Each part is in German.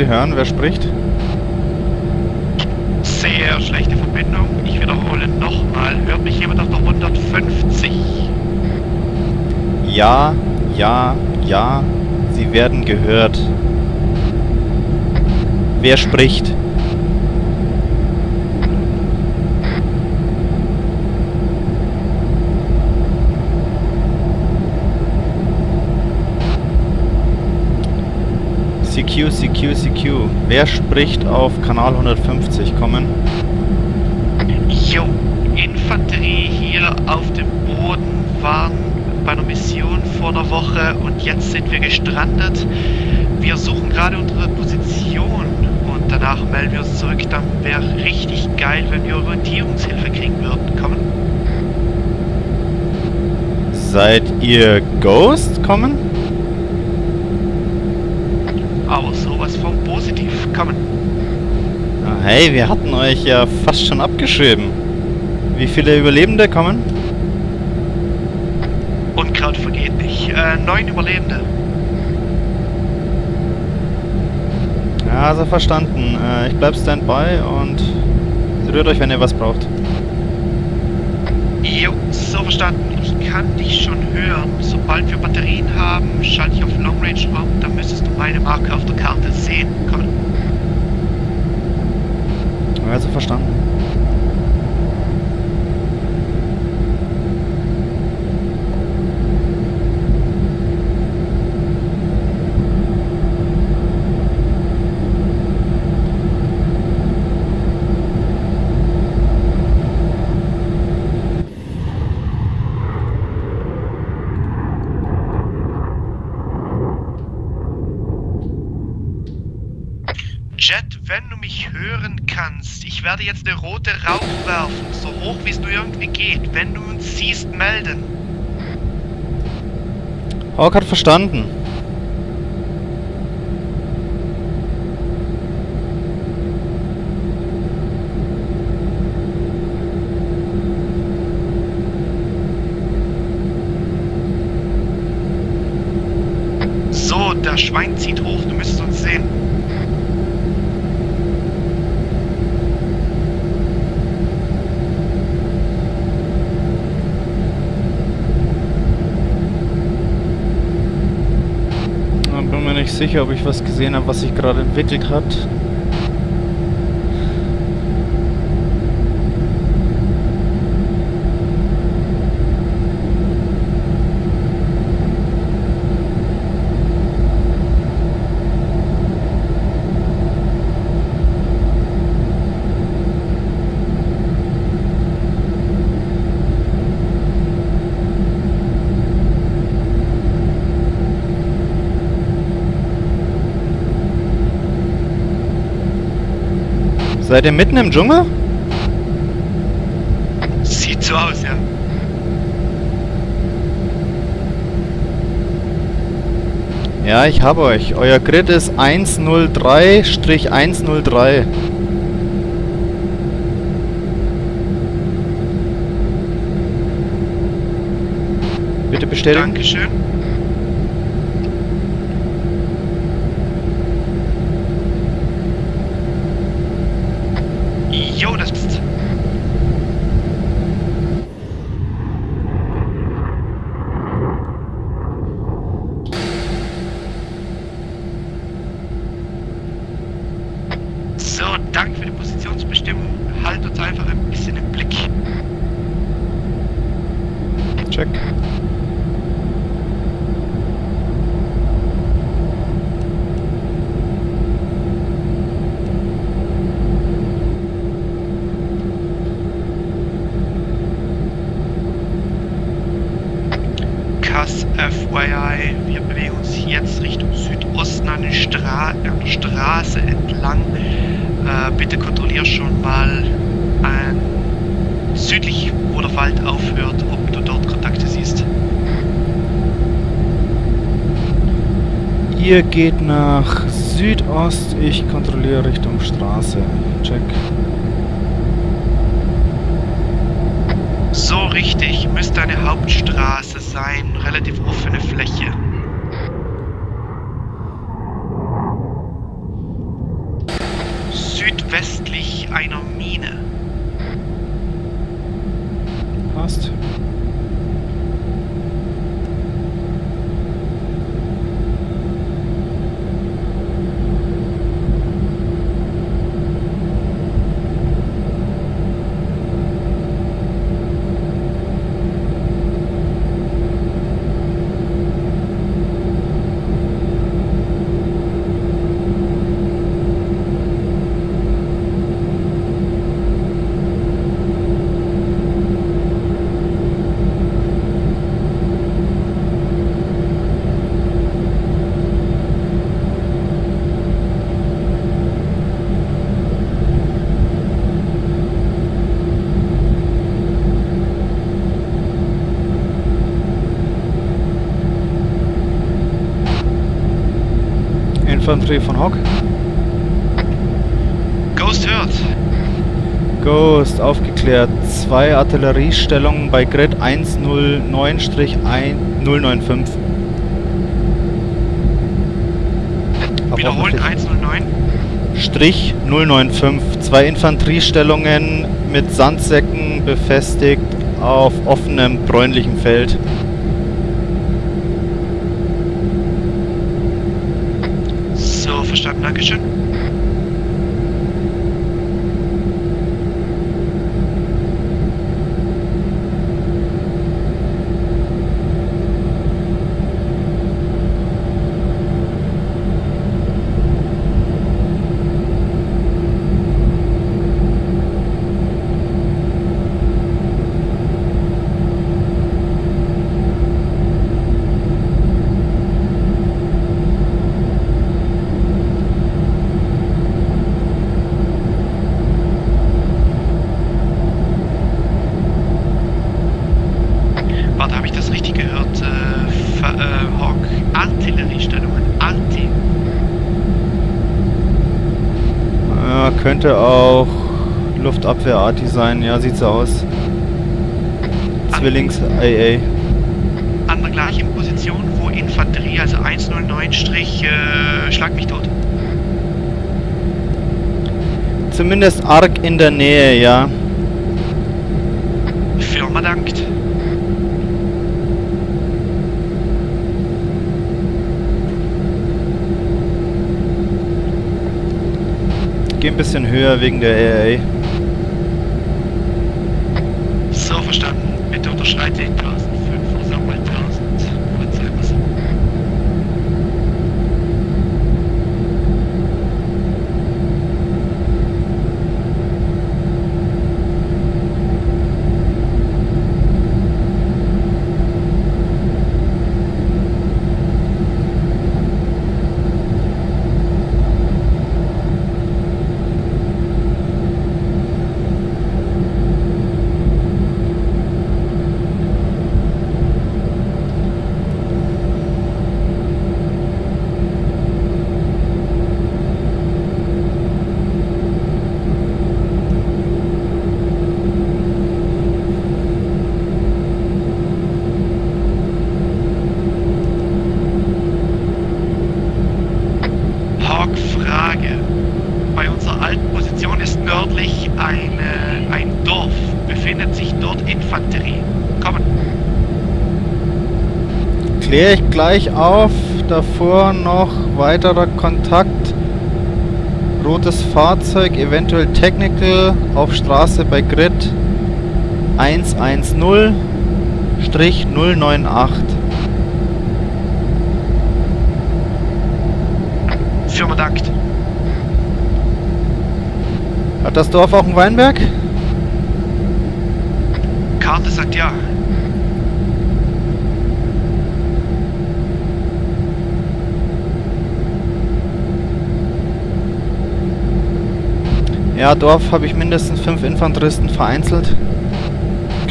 Sie hören, wer spricht? Sehr schlechte Verbindung. Ich wiederhole nochmal. Hört mich jemand auf der 150? Ja, ja, ja. Sie werden gehört. Wer spricht? CQ, CQ, CQ. Wer spricht auf Kanal 150? Kommen. Jo, Infanterie hier auf dem Boden waren bei einer Mission vor einer Woche und jetzt sind wir gestrandet. Wir suchen gerade unsere Position und danach melden wir uns zurück. Dann wäre richtig geil, wenn wir Orientierungshilfe kriegen würden. Kommen. Seid ihr Ghost? Kommen? Aber sowas von positiv. Kommen. Ah, hey, wir hatten euch ja fast schon abgeschrieben. Wie viele Überlebende kommen? Unkraut vergeht nicht. Äh, neun Überlebende. Ja, also verstanden. Äh, ich bleib Standby und rührt euch, wenn ihr was braucht. Jo, so verstanden. Ich kann dich schon hören. Sobald wir Batterien haben, schalte ich auf Long Range um. Dann müsstest du meine Marke auf der Karte sehen. Komm. Also verstanden. Jet, wenn du mich hören kannst, ich werde jetzt eine rote Rauch werfen, so hoch wie es nur irgendwie geht. Wenn du uns siehst, melden. Hawk hat verstanden. So, der Schwein zieht hoch, du müsstest uns sehen. Ich bin mir nicht sicher, ob ich was gesehen habe, was sich gerade entwickelt hat. Seid ihr mitten im Dschungel? Sieht so aus, ja. Ja, ich habe euch. Euer Grid ist 103-103. Bitte bestätigen. Dankeschön. Jo, das bist. So, danke für die Positionsbestimmung. Halt uns einfach ein bisschen im Blick. Check. Kass FYI, wir bewegen uns jetzt Richtung Südosten an, den Stra an der Straße entlang. Äh, bitte kontrollier schon mal äh, südlich, wo der Wald aufhört, ob du dort Kontakte siehst. Ihr geht nach Südost, ich kontrolliere Richtung Straße. Check. So richtig, müsste eine Hauptstraße sein, relativ offene Fläche. Infanterie von Hock. Ghost hört. Ghost, aufgeklärt. Zwei Artilleriestellungen bei Grid 109-1095. Wiederholen 109. Strich 095. Zwei Infanteriestellungen mit Sandsäcken befestigt auf offenem bräunlichem Feld. So, verstanden, Dankeschön. Warte, habe ich das richtig gehört? Äh, Ver- äh, Hawk, Artilleriestellungen, Arti. Ja, könnte auch Luftabwehr-Arti sein. Ja, sieht so aus. Zwillings AA. An der gleichen Position, wo Infanterie, also 109 Strich, äh, schlag mich tot. Zumindest arg in der Nähe, ja. Firma dankt. Geh ein bisschen höher wegen der AA. So verstanden. Bitte unterschreite 1005 oder sag mal 1000. Was sagen wir's? Hawk, Frage. Bei unserer alten Position ist nördlich eine, ein Dorf. Befindet sich dort Infanterie. Kommen. Kläre ich gleich auf. Davor noch weiterer Kontakt. Rotes Fahrzeug, eventuell Technical auf Straße bei Grid 110-098. Firma dankt. Hat das Dorf auch einen Weinberg? Karte sagt ja. Ja, Dorf habe ich mindestens fünf Infanteristen vereinzelt.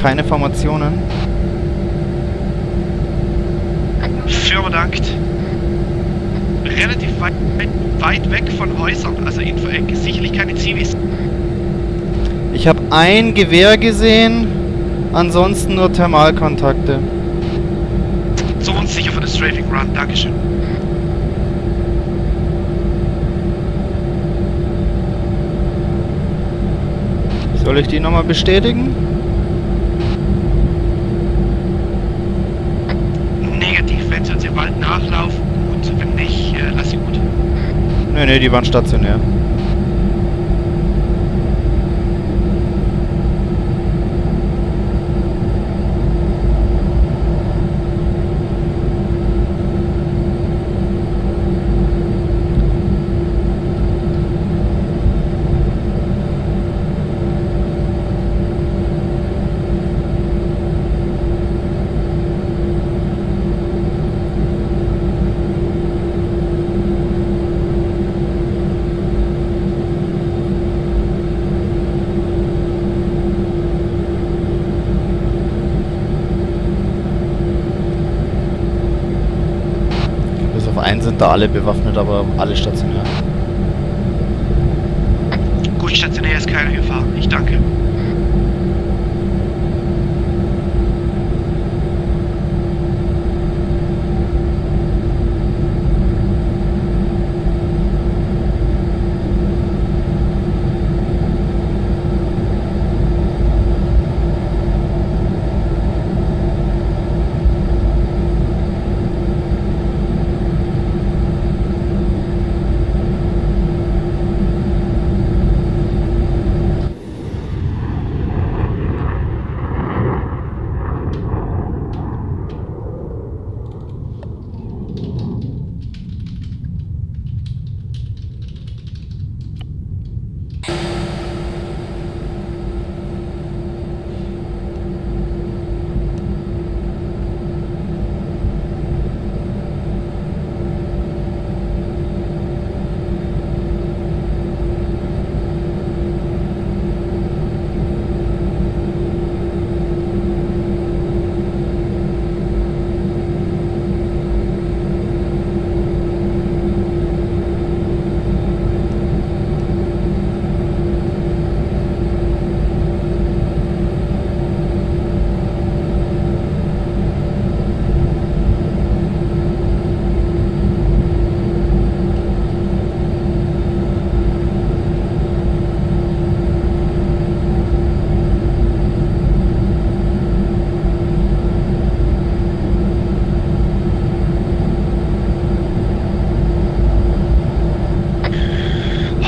Keine Formationen. Firma dankt. Relativ weit, weit weg von Häusern, also Info äh, sicherlich keine Zivis. Ich habe ein Gewehr gesehen, ansonsten nur Thermalkontakte. So uns sicher für das Strafing Run, Dankeschön. Soll ich die nochmal bestätigen? Negativ, wenn sie uns im Wald nachlaufen, gut, wenn nicht, äh, lass sie gut. Ne, ne, die waren stationär. Bis da alle bewaffnet, aber alle stationär. Gut, stationär ist keine Gefahr. Ich danke.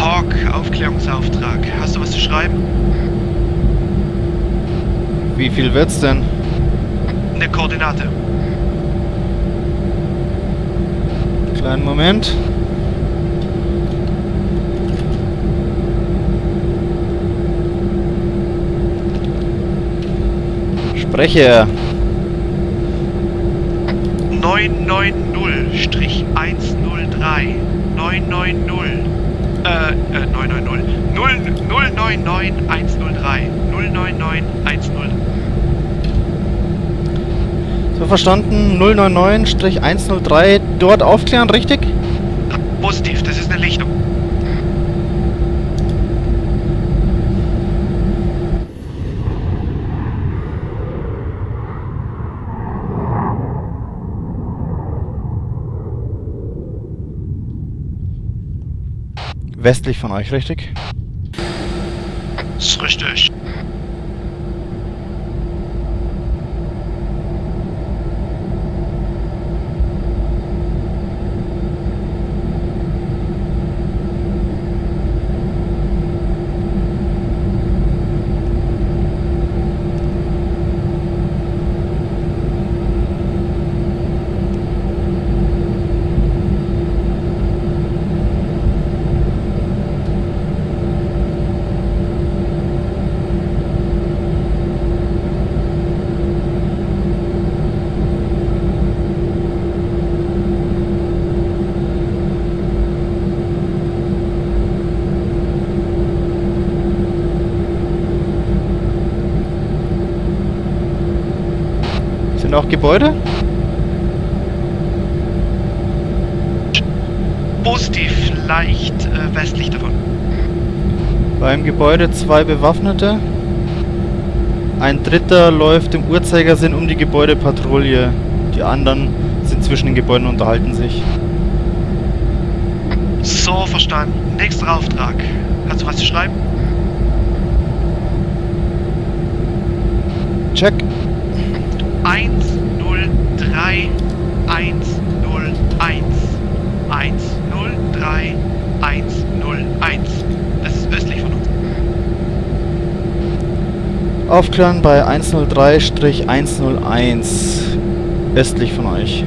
Hawk, Aufklärungsauftrag. Hast du was zu schreiben? Wie wird's denn? Eine Koordinate. Kleinen Moment. Spreche. 990-103. 990. Äh, äh, 990. 0, 099 103. 099 103. So verstanden. 099-103 dort aufklären, richtig? Positiv, das ist eine Lichtung. Westlich von euch, richtig? Ist richtig. Sind auch Gebäude? Positiv, leicht äh, westlich davon. Beim Gebäude zwei Bewaffnete. Ein dritter läuft im Uhrzeigersinn um die Gebäudepatrouille. Die anderen sind zwischen den Gebäuden und unterhalten sich. So, verstanden. Nächster Auftrag. Kannst du was zu schreiben? Check. 103 101 103 101. Das ist östlich von uns. Aufklären bei 103-101. Östlich von euch.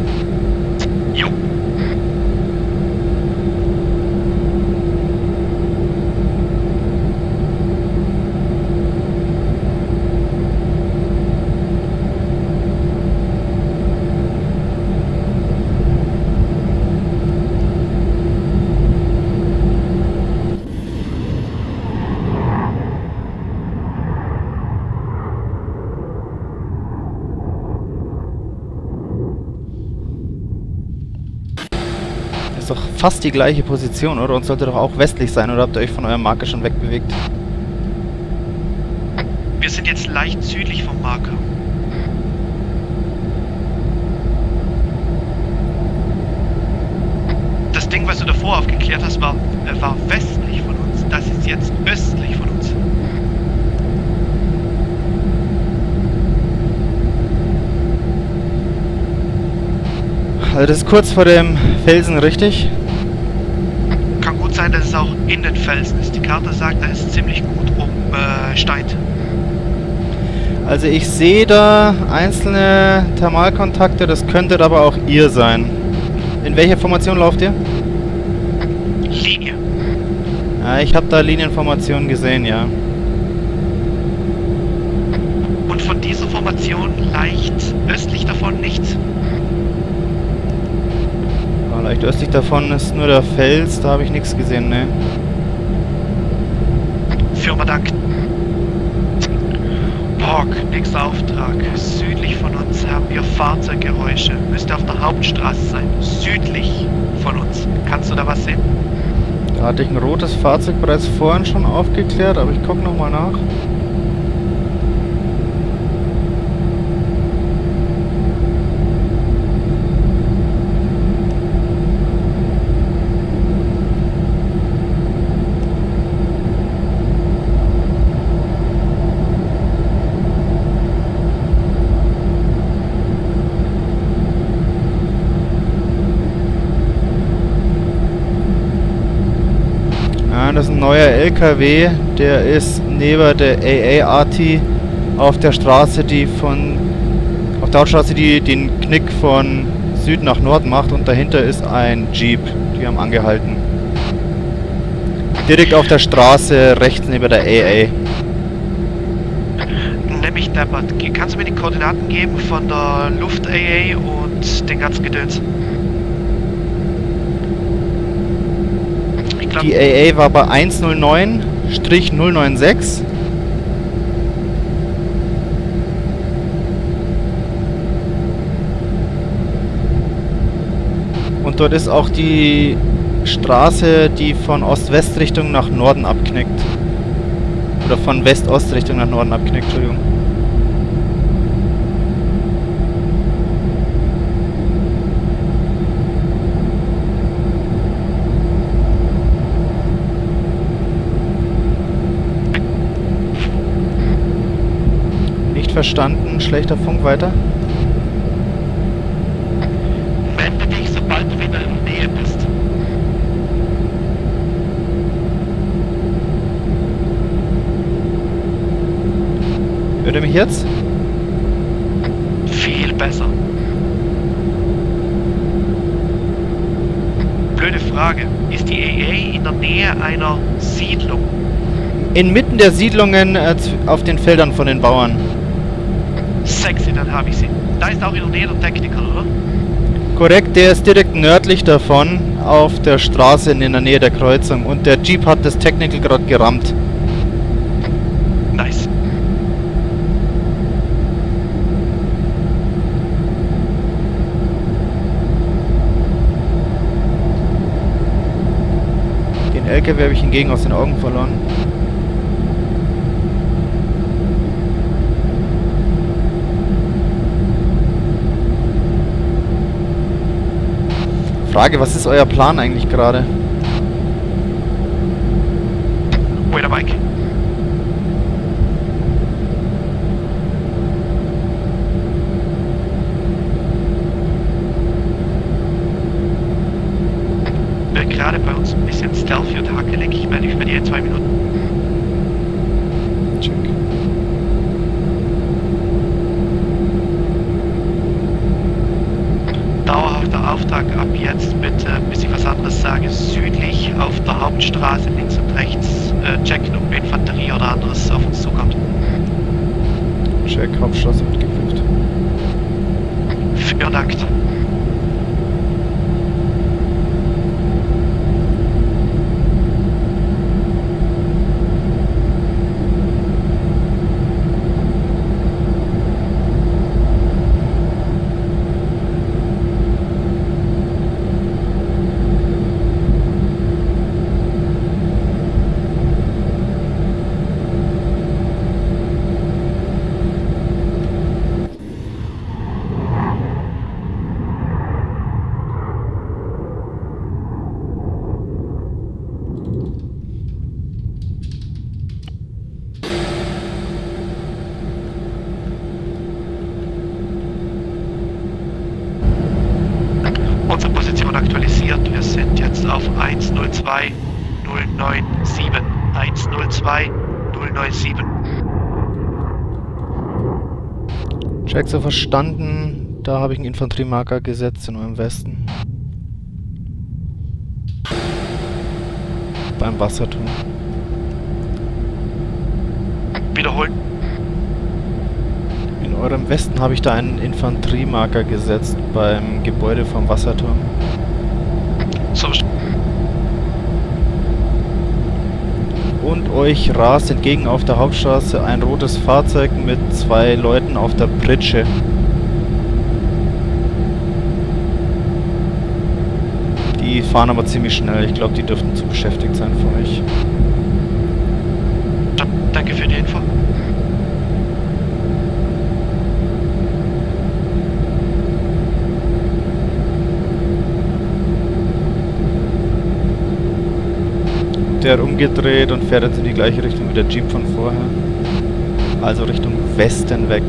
Ist doch fast die gleiche Position, oder? Und sollte doch auch westlich sein, oder habt ihr euch von eurem Marker schon wegbewegt? Wir sind jetzt leicht südlich vom Marker. Das Ding, was du davor aufgeklärt hast, war, äh, war westlich von uns. Das ist jetzt östlich von uns. Also das ist kurz vor dem Felsen, richtig? Kann gut sein, dass es auch in den Felsen ist. Die Karte sagt, da ist ziemlich gut um äh, Stein. Also ich sehe da einzelne Thermalkontakte, das könntet aber auch ihr sein. In welcher Formation lauft ihr? Linie. Ja, ich habe da Linienformationen gesehen, ja. Und von dieser Formation leicht östlich davon nichts. Leicht östlich davon ist nur der Fels, da habe ich nichts gesehen, ne. Firma Dank. Borg, nächster Auftrag. Südlich von uns haben wir Fahrzeuggeräusche. Müsste auf der Hauptstraße sein. Südlich von uns. Kannst du da was sehen? Da hatte ich ein rotes Fahrzeug bereits vorhin schon aufgeklärt, aber ich gucke nochmal nach. Ja, das ist ein neuer LKW, der ist neben der AA-AT auf der Straße, die von auf der Hauptstraße, die den Knick von Süd nach Nord macht und dahinter ist ein Jeep. Die haben angehalten. Direkt auf der Straße rechts neben der AA. Nämlich deppert. Kannst du mir die Koordinaten geben von der Luft-AA und den ganzen Gedöns? Ich glaube, Die AA war bei 109-096. Und dort ist auch die Straße, die von Ost-West-Richtung nach Norden abknickt. Oder von West-Ost-Richtung nach Norden abknickt, Entschuldigung. Nicht verstanden, schlechter Funk weiter. melde dich, sobald du wieder in der Nähe bist. Hört ihr mich jetzt? Viel besser. Blöde Frage. Ist die AA in der Nähe einer Siedlung? Inmitten der Siedlungen äh, auf den Feldern von den Bauern. Sexy, dann habe ich sie. Da ist auch in der Nähe der Techniker, oder? Korrekt, der ist direkt nördlich davon auf der Straße in der Nähe der Kreuzung und der Jeep hat das Technical gerade gerammt. Nice. Den LKW habe ich hingegen aus den Augen verloren. Frage, was ist euer Plan eigentlich gerade? Wait a bike. gerade bei uns ein bisschen stealthy und hackelig. Ich meine, ich bin hier zwei Minuten. Check. Ansage südlich auf der Hauptstraße links und rechts äh, checken, ob Infanterie oder anderes auf uns zukommt. Check, Hauptstraße wird geprüft. Vielen Dank. So verstanden. Da habe ich einen Infanteriemarker gesetzt in eurem Westen. Beim Wasserturm. Wiederholen. In eurem Westen habe ich da einen Infanteriemarker gesetzt beim Gebäude vom Wasserturm. So, Und euch rast entgegen auf der Hauptstraße ein rotes Fahrzeug mit zwei Leuten auf der Pritsche. Die fahren aber ziemlich schnell. Ich glaube, die dürften zu beschäftigt sein für euch. danke für die Info. Der umgedreht und fährt jetzt in die gleiche Richtung wie der Jeep von vorher. Also Richtung Westen weg.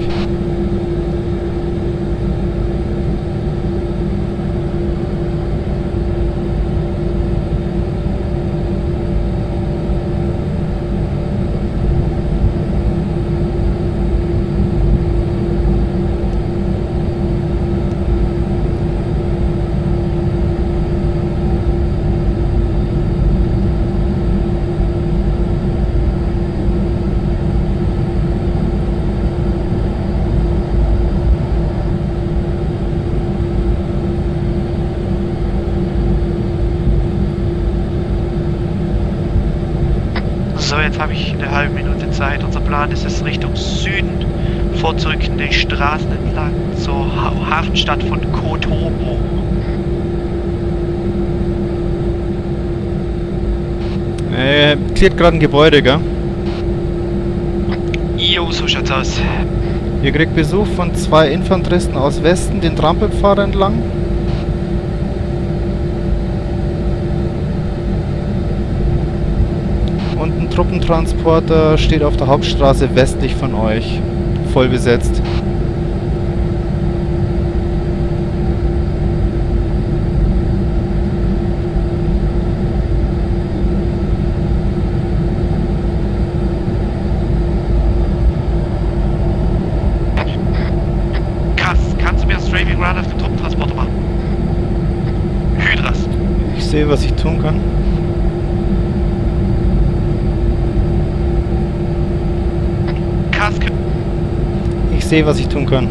So, jetzt habe ich eine halbe Minute Zeit. Unser Plan ist es Richtung Süden vorzurücken, die Straßen entlang zur ha Hafenstadt von Kotobo. Äh, klärt gerade ein Gebäude, gell? Jo, so schaut's aus. Ihr kriegt Besuch von zwei Infanteristen aus Westen, den Trampelpfad entlang. Und ein Truppentransporter steht auf der Hauptstraße westlich von euch. Voll besetzt. Kass, kannst du mir das Straving Run auf den Truppentransporter machen? Hydras. Ich sehe, was ich tun kann. Kass, Ich sehe, was ich tun kann.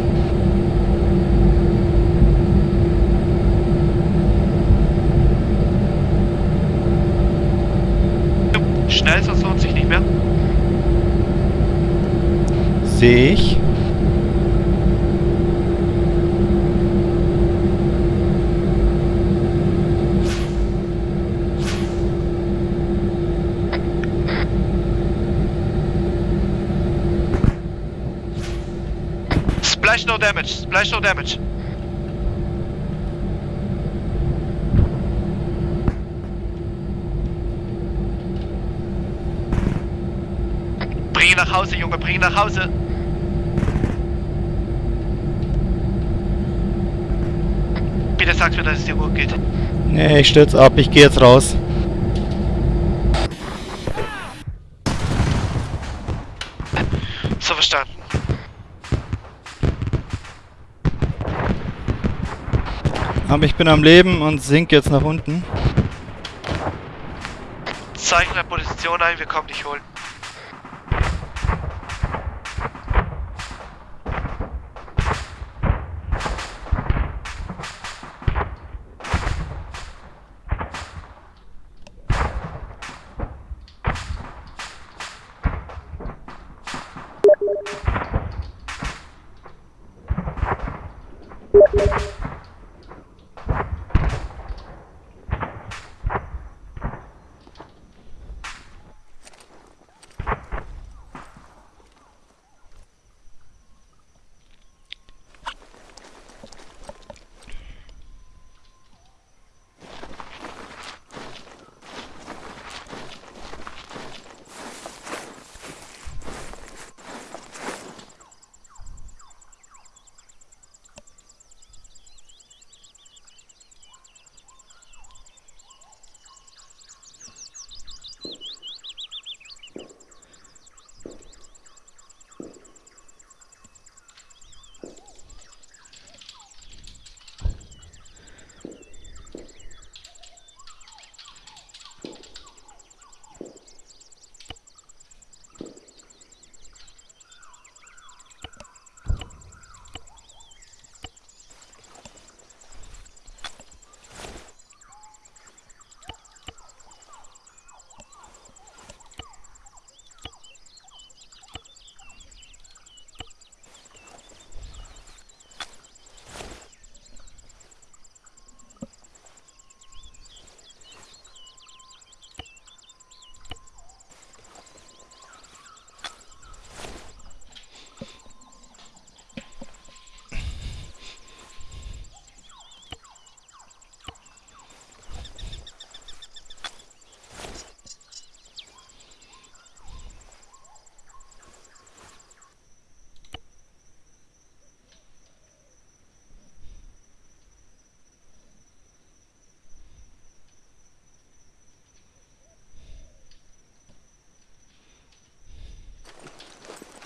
schnell, sonst lohnt sich nicht mehr. Sehe ich. Splash no damage, splash no damage. Bring ihn nach Hause, Junge, bring ihn nach Hause. Bitte sag mir, dass es dir gut geht. Nee, ich stürze ab. Ich gehe jetzt raus. So verstanden. Aber ich bin am Leben und sink jetzt nach unten. Zeichne Position ein, wir kommen dich holen.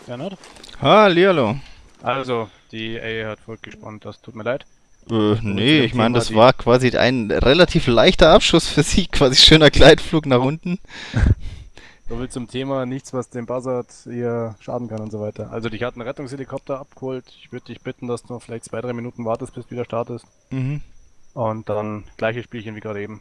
Bernhard? Hallihallo. Also, die A hat voll gespannt, das tut mir leid. Äh, nee, ich meine, das war quasi ein relativ leichter Abschuss für sie, quasi schöner Gleitflug nach unten. So viel zum Thema, nichts, was dem Buzzard ihr schaden kann und so weiter. Also, dich hat ein Rettungshelikopter abgeholt. Ich würde dich bitten, dass du noch vielleicht zwei, drei Minuten wartest, bis du wieder startest. Mhm. Und dann gleiches Spielchen wie gerade eben.